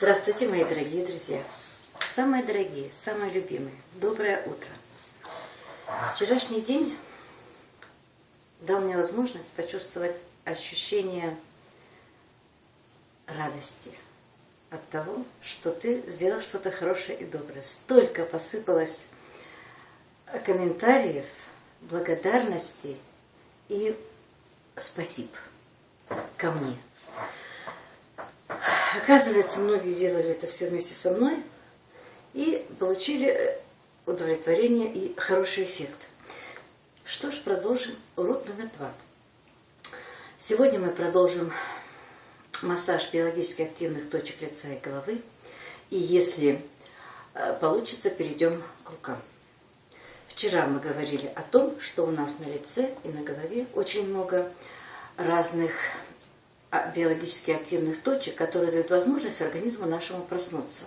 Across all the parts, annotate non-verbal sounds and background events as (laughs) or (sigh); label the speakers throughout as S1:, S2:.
S1: Здравствуйте, мои дорогие друзья! Самые дорогие, самые любимые, доброе утро! Вчерашний день дал мне возможность почувствовать ощущение радости от того, что ты сделал что-то хорошее и доброе. Столько посыпалось комментариев, благодарности и спасибо ко мне. Оказывается, многие делали это все вместе со мной и получили удовлетворение и хороший эффект. Что ж, продолжим урок номер два. Сегодня мы продолжим массаж биологически активных точек лица и головы. И если э, получится, перейдем к рукам. Вчера мы говорили о том, что у нас на лице и на голове очень много разных биологически активных точек, которые дают возможность организму нашему проснуться.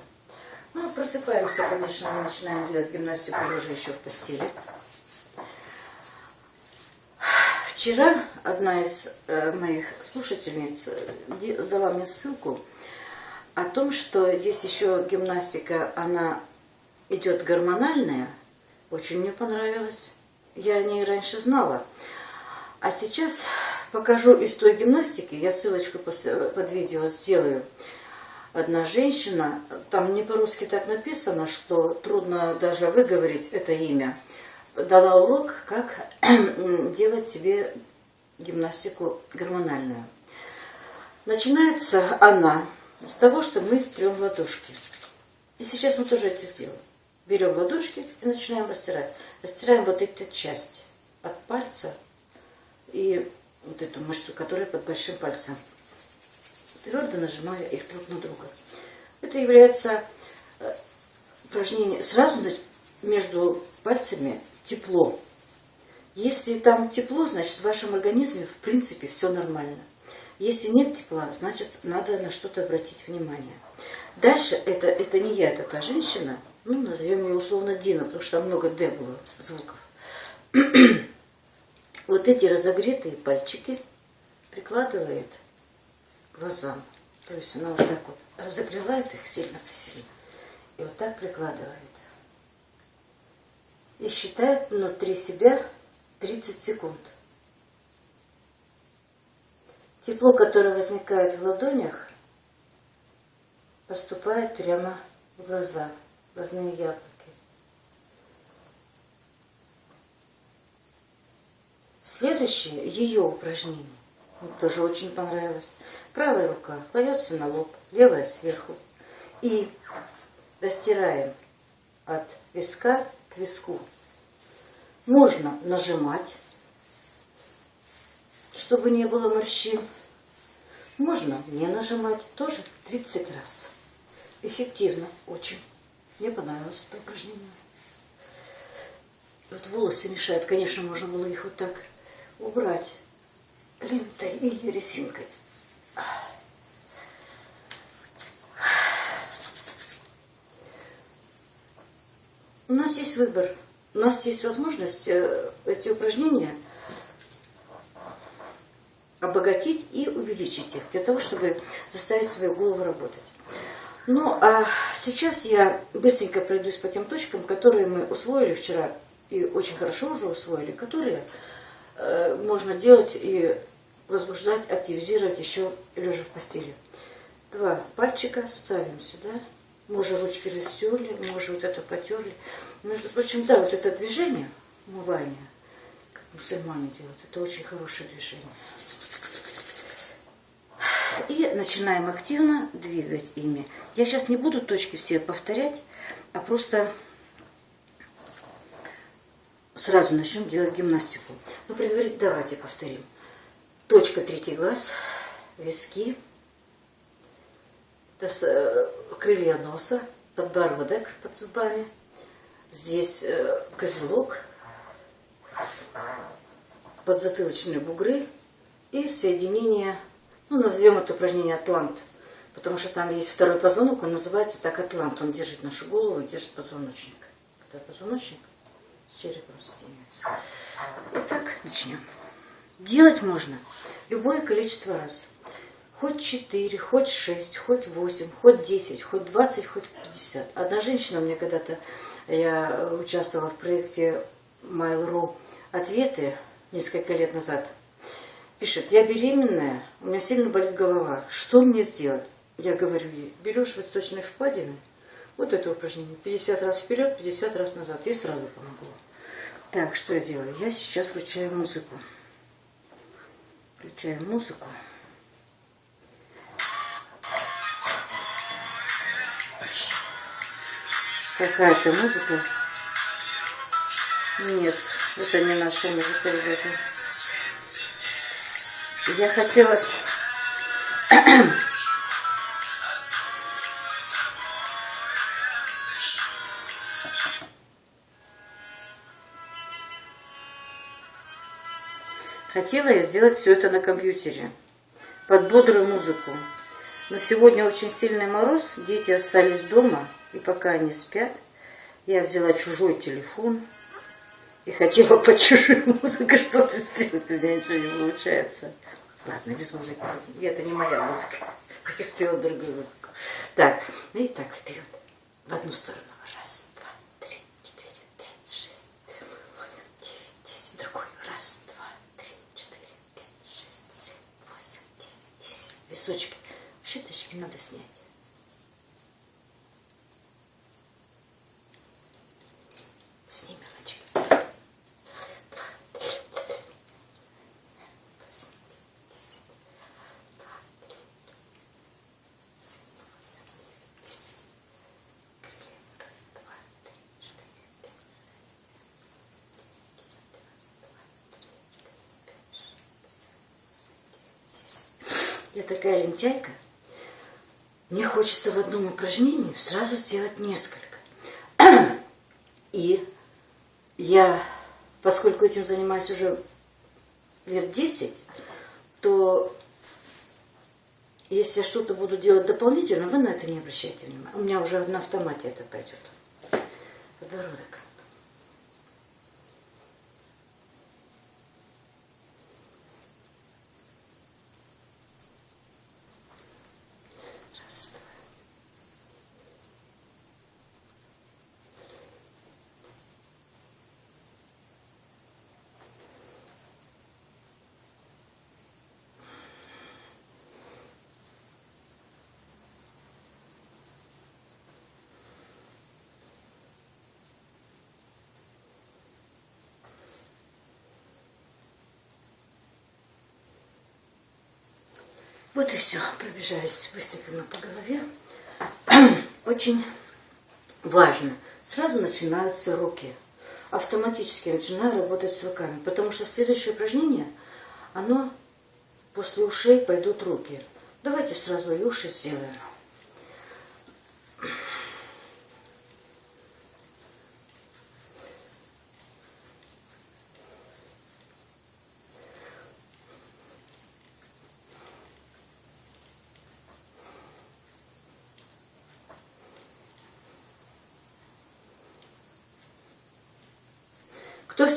S1: Ну, просыпаемся, конечно, мы начинаем делать гимнастику лежа еще в постели. Вчера одна из э, моих слушательниц э, дала мне ссылку о том, что есть еще гимнастика, она идет гормональная. Очень мне понравилось. Я о ней раньше знала. А сейчас покажу из той гимнастики, я ссылочку под видео сделаю. Одна женщина, там не по-русски так написано, что трудно даже выговорить это имя, дала урок, как (clears throat) делать себе гимнастику гормональную. Начинается она с того, что мы трем ладошки. И сейчас мы тоже это сделаем. Берем ладошки и начинаем растирать. Растираем вот эту часть от пальца и вот эту мышцу, которая под большим пальцем. Твердо нажимая их друг на друга. Это является э, упражнение. Сразу между пальцами тепло. Если там тепло, значит в вашем организме в принципе все нормально. Если нет тепла, значит надо на что-то обратить внимание. Дальше это, это не я, это та женщина, ну назовем ее условно Дина, потому что там много Д было звуков вот эти разогретые пальчики прикладывает к глазам. То есть она вот так вот разогревает их сильно сильно и вот так прикладывает. И считает внутри себя 30 секунд. Тепло, которое возникает в ладонях, поступает прямо в глаза, в глазные яблоки. Следующее, ее упражнение, тоже очень понравилось. Правая рука кладется на лоб, левая сверху. И растираем от виска к виску. Можно нажимать, чтобы не было морщин. Можно не нажимать, тоже 30 раз. Эффективно очень. Мне понравилось это упражнение. Вот волосы мешают, конечно, можно было их вот так убрать лентой или резинкой. У нас есть выбор, у нас есть возможность э, эти упражнения обогатить и увеличить их, для того, чтобы заставить свою голову работать. Ну, а сейчас я быстренько пройдусь по тем точкам, которые мы усвоили вчера и очень хорошо уже усвоили, которые можно делать и возбуждать, активизировать еще лежа в постели. Два пальчика ставим сюда. Уже ручки растерли, уже вот это потерли. Между прочим, да, вот это движение, умывание, как мусульмане делают, это очень хорошее движение. И начинаем активно двигать ими. Я сейчас не буду точки все повторять, а просто сразу начнем делать гимнастику. Но предварительно давайте повторим. Точка третий глаз, виски, э, крылья носа, подбородок под зубами. Здесь э, козелок, подзатылочные бугры и соединение, ну, назовем это упражнение атлант, потому что там есть второй позвонок, он называется так атлант, он держит нашу голову, держит позвоночник. Это позвоночник с черепом соединяется. Итак, начнем. Делать можно любое количество раз. Хоть 4, хоть 6, хоть 8, хоть 10, хоть 20, хоть 50. Одна женщина мне когда-то, я участвовала в проекте Mail.ru «Ответы» несколько лет назад. Пишет, я беременная, у меня сильно болит голова. Что мне сделать? Я говорю ей, берешь восточные впадины, вот это упражнение, 50 раз вперед, 50 раз назад. Ей сразу помогло. Так, что я делаю? Я сейчас включаю музыку. Включаю музыку. Какая-то музыка. Нет, это не наша музыка, ребята. Я хотела... Хотела я сделать все это на компьютере, под бодрую музыку. Но сегодня очень сильный мороз, дети остались дома, и пока они спят, я взяла чужой телефон и хотела под чужую (laughs) музыку что-то сделать. У меня ничего не получается. Ладно, без музыки. Это не моя музыка. (laughs) Я хотела другую музыку. Так, и так вперед. В одну сторону. Раз, два, три, четыре, пять, шесть, восемь, девять, десять. Другой. Раз, два, три, четыре, пять, шесть, семь, восемь, девять, десять. Височки. Вообще точки надо снять. Сними ручки. Я такая лентяйка. Мне хочется в одном упражнении сразу сделать несколько. (clears throat) И я, поскольку этим занимаюсь уже лет 10, то если я что-то буду делать дополнительно, вы на это не обращайте внимания. У меня уже на автомате это пойдет. Подбородок. Вот и все. Пробежались быстренько по голове. (clears throat) Очень важно. Сразу начинаются руки. Автоматически начинаю работать с руками. Потому что следующее упражнение, оно после ушей пойдут руки. Давайте сразу и уши сделаем.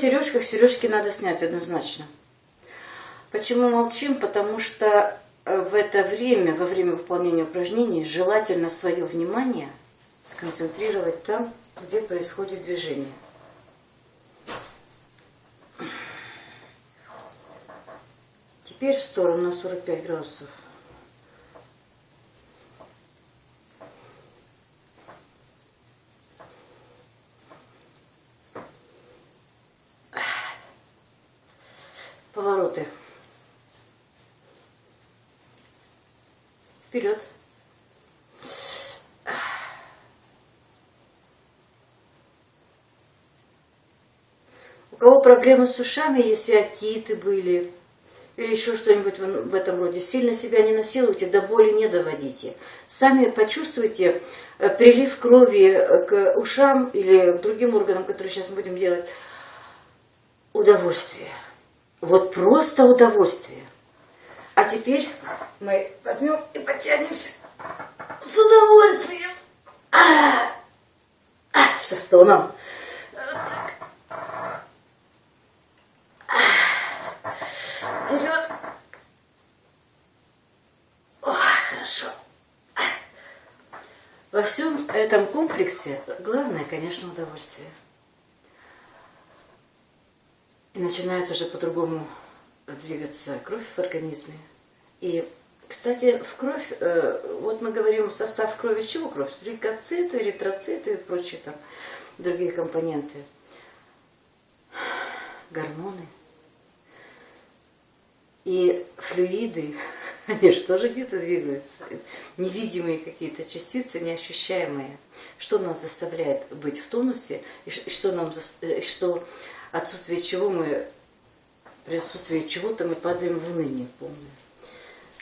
S1: Сережках, сережки надо снять однозначно. Почему молчим? Потому что э, в это время, во время выполнения упражнений, желательно свое внимание сконцентрировать там, где происходит движение. Теперь в сторону на 45 градусов. Вперед. У кого проблемы с ушами, если отиты были, или еще что-нибудь в этом роде, сильно себя не насилуйте, до боли не доводите. Сами почувствуйте э, прилив крови э, к ушам или к другим органам, которые сейчас мы будем делать, удовольствие. Вот просто удовольствие. А теперь мы возьмем и потянемся с удовольствием. А, а, со стоном. Вот так. А, вперед. Хорошо. Во всем этом комплексе главное, конечно, удовольствие. И начинает уже по-другому двигаться кровь в организме. И, кстати, в кровь, э, вот мы говорим состав крови, чего кровь? Лейкоциты, эритроциты и прочие там другие компоненты. Гормоны. И флюиды, (laughs) они же тоже где-то двигаются. Невидимые какие-то частицы, неощущаемые. Что нас заставляет быть в тонусе, и что, нам, э, что отсутствие чего мы, при отсутствии чего-то мы падаем в уныние полное.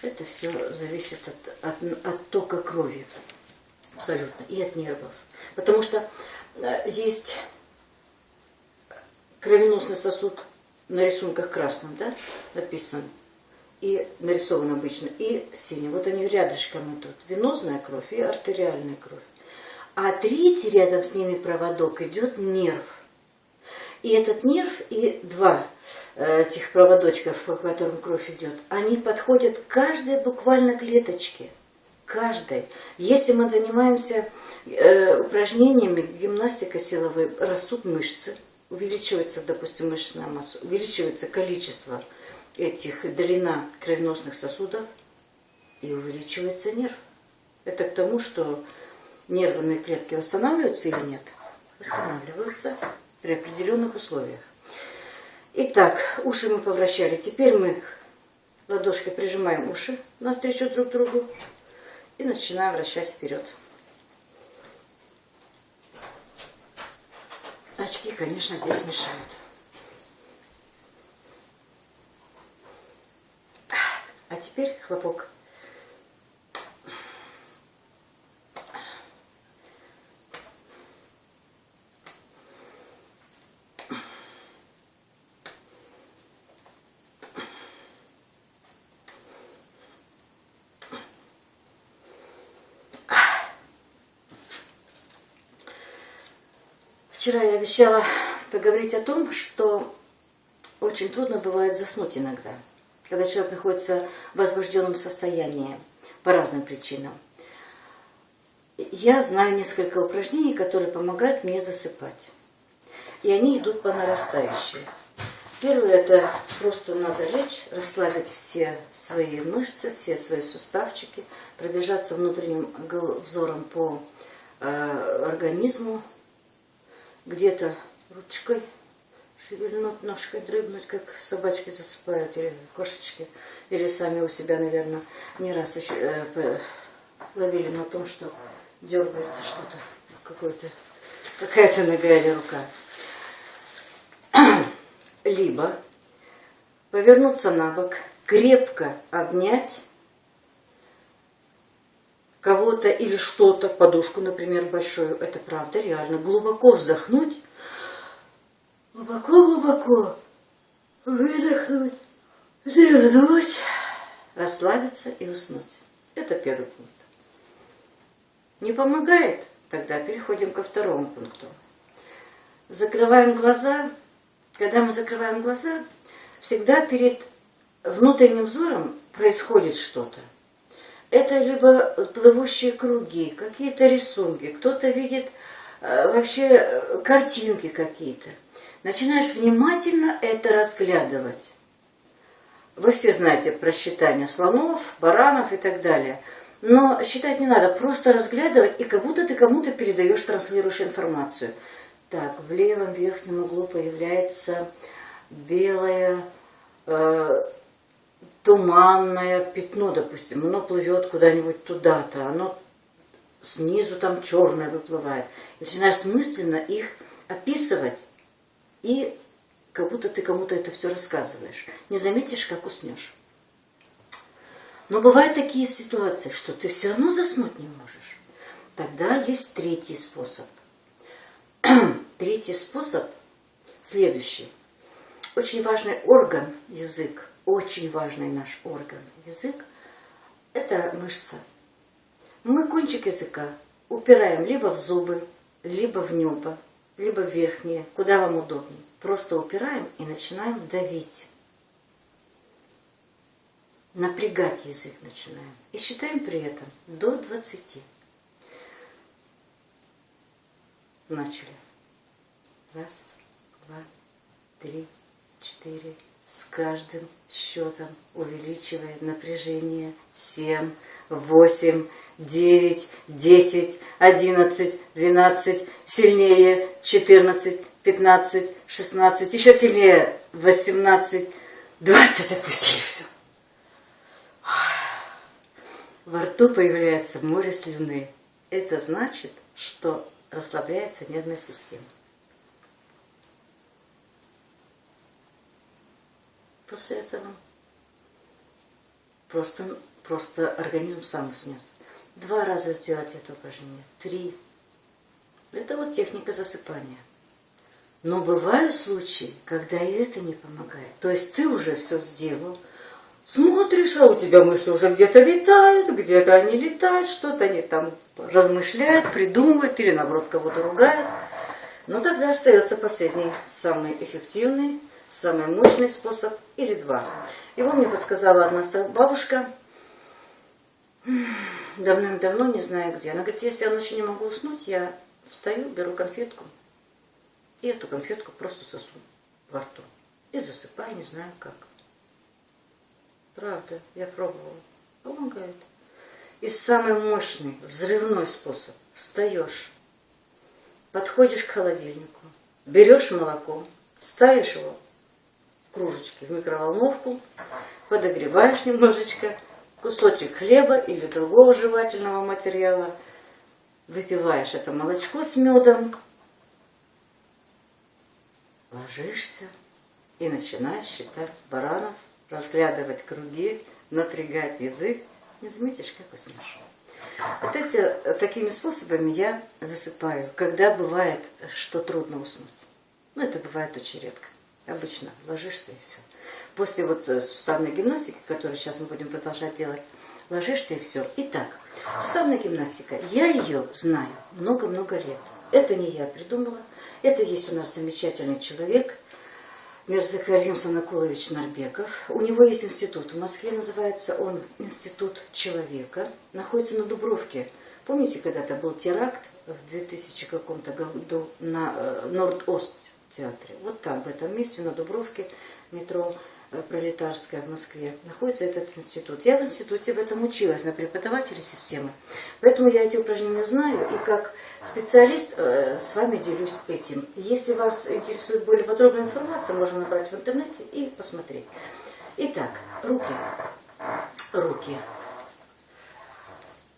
S1: Это все зависит от, от, от тока крови. Абсолютно. И от нервов. Потому что э, есть кровеносный сосуд на рисунках красным, да, написан, и нарисован обычно, и синим. Вот они рядышком идут. Венозная кровь и артериальная кровь. А третий рядом с ними проводок идет нерв. И этот нерв и два этих проводочков, по которым кровь идет, они подходят к каждой буквально клеточке. Каждой. Если мы занимаемся э, упражнениями, гимнастика силовой, растут мышцы, увеличивается, допустим, мышечная масса, увеличивается количество этих, длина кровеносных сосудов, и увеличивается нерв. Это к тому, что нервные клетки восстанавливаются или нет? Восстанавливаются при определенных условиях. Итак, уши мы повращали. Теперь мы ладошкой прижимаем уши навстречу друг другу и начинаем вращать вперед. Очки, конечно, здесь мешают. А теперь хлопок. Вчера я обещала поговорить о том, что очень трудно бывает заснуть иногда, когда человек находится в возбужденном состоянии по разным причинам. Я знаю несколько упражнений, которые помогают мне засыпать. И они идут по нарастающей. Первое – это просто надо лечь, расслабить все свои мышцы, все свои суставчики, пробежаться внутренним взором по э, организму, где-то ручкой шевельнуть, ножкой дрыгнуть, как собачки засыпают, или кошечки, или сами у себя, наверное, не раз еще, э, ловили на том, что дергается что-то, какая-то нога или рука. (clears throat) Либо повернуться на бок, крепко обнять кого-то или что-то, подушку, например, большую, это правда, реально, глубоко вздохнуть, глубоко-глубоко выдохнуть, вздохнуть, расслабиться и уснуть. Это первый пункт. Не помогает? Тогда переходим ко второму пункту. Закрываем глаза. Когда мы закрываем глаза, всегда перед внутренним взором происходит что-то. Это либо плывущие круги, какие-то рисунки, кто-то видит э, вообще э, картинки какие-то. Начинаешь внимательно это разглядывать. Вы все знаете про считание слонов, баранов и так далее. Но считать не надо, просто разглядывать, и как будто ты кому-то передаешь, транслируешь информацию. Так, в левом верхнем углу появляется белая э, туманное пятно, допустим, оно плывет куда-нибудь туда-то, оно снизу там черное выплывает. И начинаешь мысленно их описывать, и как будто ты кому-то это все рассказываешь. Не заметишь, как уснешь. Но бывают такие ситуации, что ты все равно заснуть не можешь. Тогда есть третий способ. (clears throat) третий способ следующий. Очень важный орган, язык, очень важный наш орган, язык, это мышца. Мы кончик языка упираем либо в зубы, либо в небо, либо в верхние, куда вам удобнее. Просто упираем и начинаем давить. напрягать язык начинаем. И считаем при этом до 20. Начали. Раз, два, три, четыре. С каждым счетом увеличивая напряжение. Семь, восемь, девять, десять, одиннадцать, двенадцать. Сильнее. Четырнадцать, пятнадцать, шестнадцать. Еще сильнее. Восемнадцать, двадцать. Отпустили все. Во рту появляется море слюны. Это значит, что расслабляется нервная система. После этого просто, просто организм сам уснет. Два раза сделать это упражнение, три. Это вот техника засыпания. Но бывают случаи, когда и это не помогает. То есть ты уже все сделал, смотришь, а у тебя мысли уже где-то витают, где-то они летают, что-то они там размышляют, придумывают или наоборот кого-то ругают. Но тогда остается последний, самый эффективный, самый мощный способ или два. Его мне подсказала одна бабушка, давным-давно, не знаю где. Она говорит, если я ночью не могу уснуть, я встаю, беру конфетку, и эту конфетку просто сосу во рту. И засыпаю, не знаю как. Правда, я пробовала. Помогает. И самый мощный, взрывной способ. Встаешь, подходишь к холодильнику, берешь молоко, ставишь его в кружечке в микроволновку, подогреваешь немножечко, кусочек хлеба или другого жевательного материала, выпиваешь это молочко с медом, ложишься и начинаешь считать баранов разглядывать круги, напрягать язык, не заметишь, как уснешь. Вот эти, такими способами я засыпаю, когда бывает, что трудно уснуть. Ну, это бывает очень редко. Обычно ложишься и все. После вот э, суставной гимнастики, которую сейчас мы будем продолжать делать, ложишься и все. Итак, суставная гимнастика. Я ее знаю много-много лет. Это не я придумала. Это есть у нас замечательный человек, Мирзакарим Санакулович Нарбеков. У него есть институт. В Москве называется он Институт человека. Находится на Дубровке. Помните, когда-то был теракт в 2000 каком-то году на э, Норд-Ост театре? Вот там, в этом месте, на Дубровке, метро Э, пролетарская в Москве, находится этот институт. Я в институте в этом училась, на преподавателя системы. Поэтому я эти упражнения знаю, и как специалист э, с вами делюсь этим. Если вас интересует более подробная информация, можно набрать в интернете и посмотреть. Итак, руки, руки,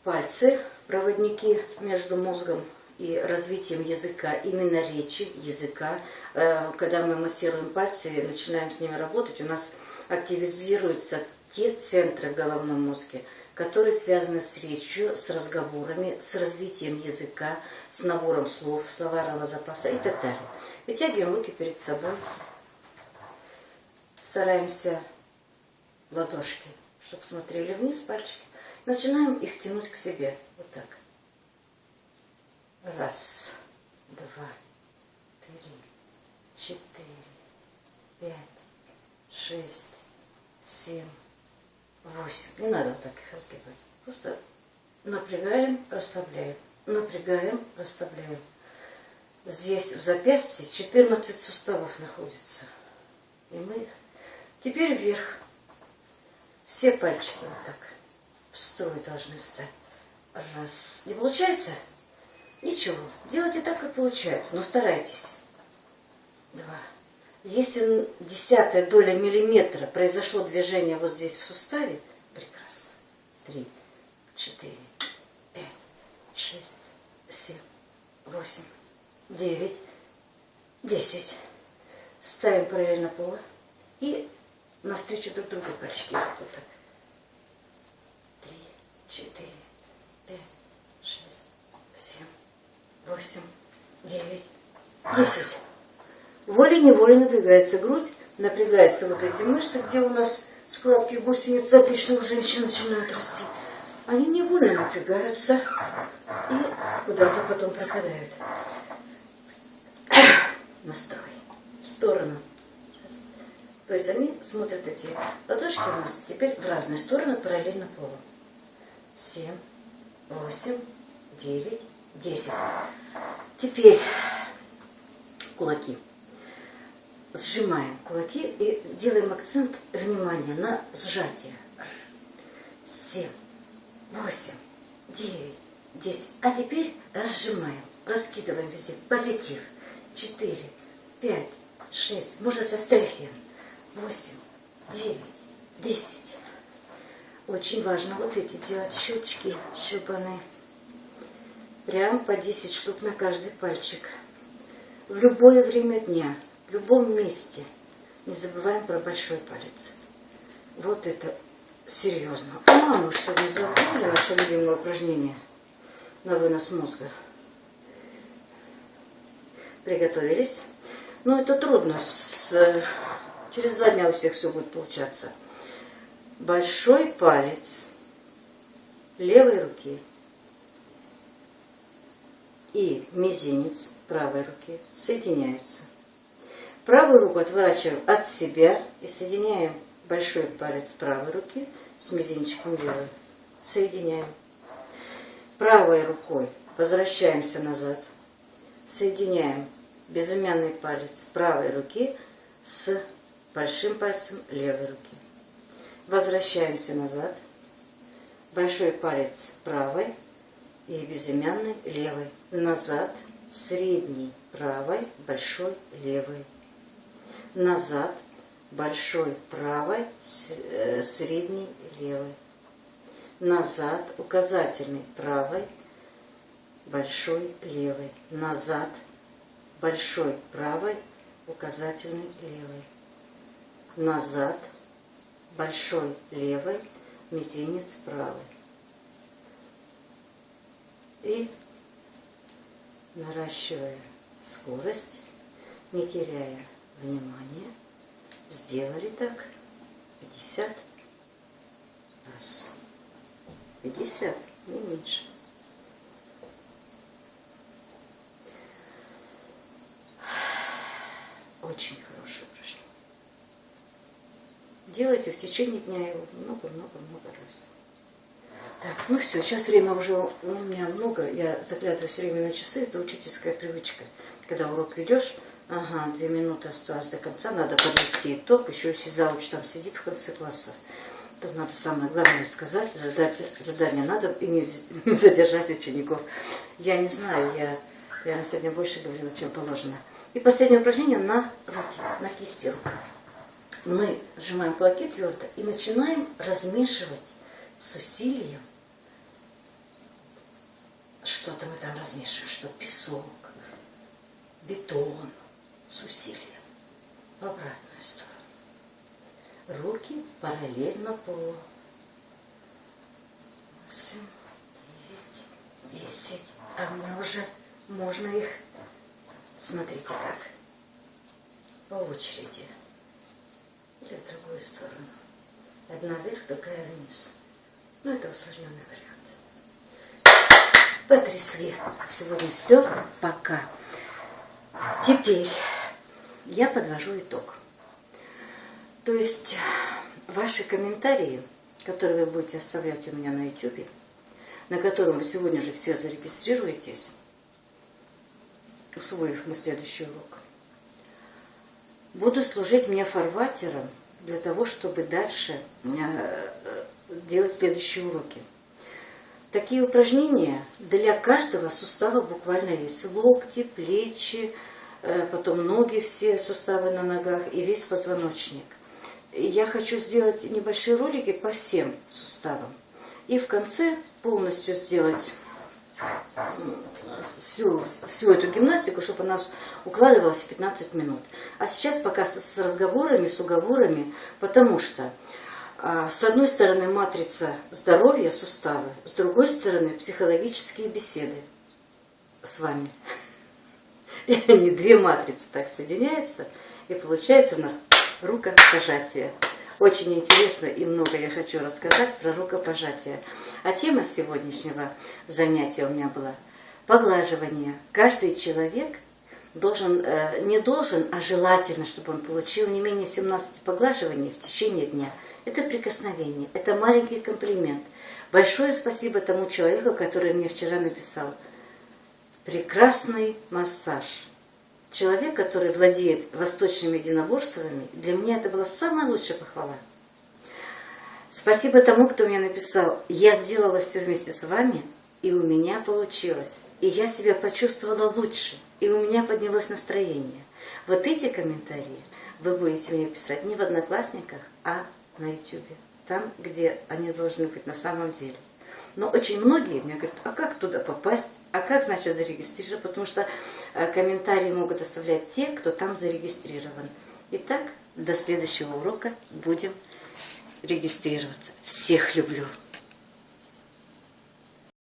S1: пальцы, проводники между мозгом и развитием языка, именно речи, языка. Э, когда мы массируем пальцы и начинаем с ними работать, у нас активизируются те центры в головном которые связаны с речью, с разговорами, с развитием языка, с набором слов, словарного запаса и так далее. Вытягиваем руки перед собой, стараемся ладошки, чтобы смотрели вниз пальчики. Начинаем их тянуть к себе, вот так. Раз, два, три, четыре, пять, шесть, семь, восемь. Не надо вот так их разгибать. Просто напрягаем, расслабляем. Напрягаем, расслабляем. Здесь в запястье 14 суставов находится. И мы их... Теперь вверх. Все пальчики вот так в строй должны встать. Раз. Не получается? Ничего, делайте так, как получается, но старайтесь. Два. Если десятая доля миллиметра произошло движение вот здесь в суставе, прекрасно. Три, четыре, пять, шесть, семь, восемь, девять, десять. Ставим параллельно пола и навстречу друг другу пальчики. Вот так. Три, четыре, пять, шесть, семь восемь, девять, десять. Волей-неволей напрягается грудь, напрягаются вот эти мышцы, где у нас складки гусениц у женщин начинают расти. Они невольно напрягаются и куда-то потом пропадают. (clears throat) Настрой. В сторону. То есть они смотрят эти ладошки у нас теперь в разные стороны параллельно полу. Семь, восемь, девять, десять. Теперь кулаки. Сжимаем кулаки и делаем акцент внимания на сжатие. Семь, восемь, девять, десять. А теперь разжимаем, раскидываем везде. Позитив. Четыре, пять, шесть. Можно со встряхиваем. Восемь, девять, десять. Очень важно вот эти делать щелчки, щелбаны. Прям по 10 штук на каждый пальчик. В любое время дня, в любом месте. Не забываем про большой палец. Вот это серьезно. А мы что, не забыли наше любимое упражнение на вынос мозга? Приготовились. Ну, это трудно. С... Через два дня у всех все будет получаться. Большой палец левой руки – и мизинец правой руки соединяются. Правую руку отворачиваем от себя и соединяем большой палец правой руки с мизинчиком левой. Соединяем. Правой рукой возвращаемся назад. Соединяем безымянный палец правой руки с большим пальцем левой руки. Возвращаемся назад. Большой палец правой и безымянный левой. Назад, средний правой, большой левой. Назад, большой правой, э, средний левой. Назад, указательный правой, большой левой. Назад, большой правой, указательный левой. Назад, большой левой, мизинец правой и наращивая скорость, не теряя внимания, сделали так 50 раз. 50, не меньше. Очень хорошее упражнение. Делайте в течение дня его много-много-много раз. Так, ну все, сейчас время уже у меня много, я заглядываю все время на часы, это учительская привычка. Когда урок ведешь, ага, две минуты осталось до конца, надо подвести итог, еще если зауч там сидит в конце класса, то надо самое главное сказать, задать задание надо и не, (laughs) не задержать учеников. Я не знаю, я, я сегодня больше говорила, чем положено. И последнее упражнение на руки, на кисти рук. Мы сжимаем кулаки твердо и начинаем размешивать с усилием что-то мы там размешиваем, что песок, бетон с усилием в обратную сторону. Руки параллельно полу. Восемь, девять, десять. А у меня уже можно их, смотрите как, по очереди. Или в другую сторону. Одна вверх, другая вниз. Ну, это усложненный вариант потрясли. Сегодня все. Пока. Теперь я подвожу итог. То есть ваши комментарии, которые вы будете оставлять у меня на YouTube, на котором вы сегодня же все зарегистрируетесь, усвоив мой следующий урок, буду служить мне фарватером для того, чтобы дальше э, делать следующие уроки. Такие упражнения для каждого сустава буквально есть. Локти, плечи, э, потом ноги, все суставы на ногах и весь позвоночник. Я хочу сделать небольшие ролики по всем суставам. И в конце полностью сделать всю, всю эту гимнастику, чтобы она укладывалась в 15 минут. А сейчас пока с, разговорами, с уговорами, потому что с одной стороны матрица здоровья, суставы, с другой стороны психологические беседы с вами. (laughs) И они, две матрицы так соединяются, и получается у нас рукопожатие. Очень интересно и много я хочу рассказать про рукопожатие. А тема сегодняшнего занятия у меня была поглаживание. Каждый человек должен, э, не должен, а желательно, чтобы он получил не менее 17 поглаживаний в течение дня. Это прикосновение, это маленький комплимент. Большое спасибо тому человеку, который мне вчера написал. Прекрасный массаж. Человек, который владеет восточными единоборствами, для меня это была самая лучшая похвала. Спасибо тому, кто мне написал, я сделала все вместе с вами, и у меня получилось. И я себя почувствовала лучше, и у меня поднялось настроение. Вот эти комментарии вы будете мне писать не в Одноклассниках, а на YouTube. Там, где они должны быть на самом деле. Но очень многие мне говорят, а как туда попасть? А как, значит, зарегистрировать? Потому что э, комментарии могут оставлять те, кто там зарегистрирован. Итак, до следующего урока будем регистрироваться. Всех люблю!